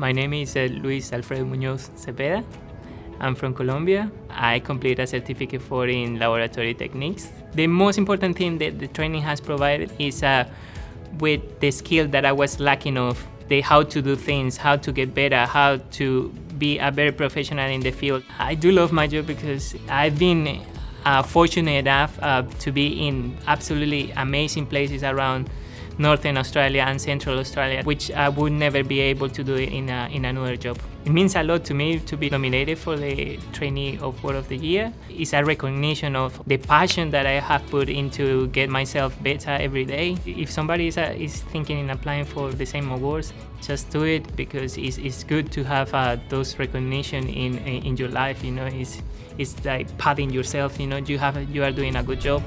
My name is uh, Luis Alfredo Munoz Cepeda. I'm from Colombia. I completed a certificate for in laboratory techniques. The most important thing that the training has provided is uh, with the skill that I was lacking of, the how to do things, how to get better, how to be a better professional in the field. I do love my job because I've been uh, fortunate enough uh, to be in absolutely amazing places around Northern Australia and Central Australia, which I would never be able to do in, a, in another job. It means a lot to me to be nominated for the Trainee Award of the Year. It's a recognition of the passion that I have put into get myself better every day. If somebody is, uh, is thinking in applying for the same awards, just do it because it's, it's good to have uh, those recognition in, in your life, you know, it's, it's like patting yourself, you know, you, have, you are doing a good job.